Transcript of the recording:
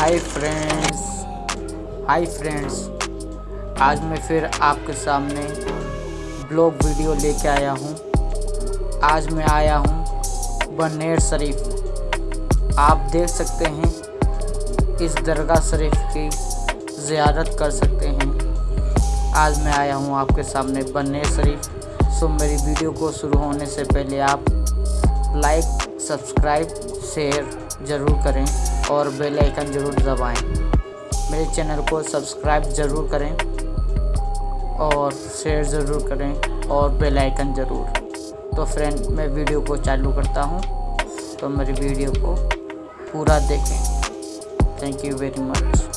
Hi friends hi friends आज मैं फिर आपके सामने ब्लॉग वीडियो लेके आया हूँ। आज मैं आया हूँ बनेर शरीफ। आप देख सकते हैं, इस दरगाह शरीफ की ज़ियारत कर सकते हैं। आज मैं आया हूँ आपके सामने बनेर शरीफ। सो मेरी वीडियो को शुरू होने से पहले आप लाइक सब्सक्राइब शेयर ज़रूर करें। और बेल आइकन ज़रूर दबाएँ। मेरे चैनल को सब्सक्राइब ज़रूर करें और शेयर ज़रूर करें और बेल आइकन ज़रूर। तो फ्रेंड, मैं वीडियो को चालू करता हूँ। तो मेरी वीडियो को पूरा देखें। Thank you very much